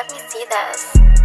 let me see this.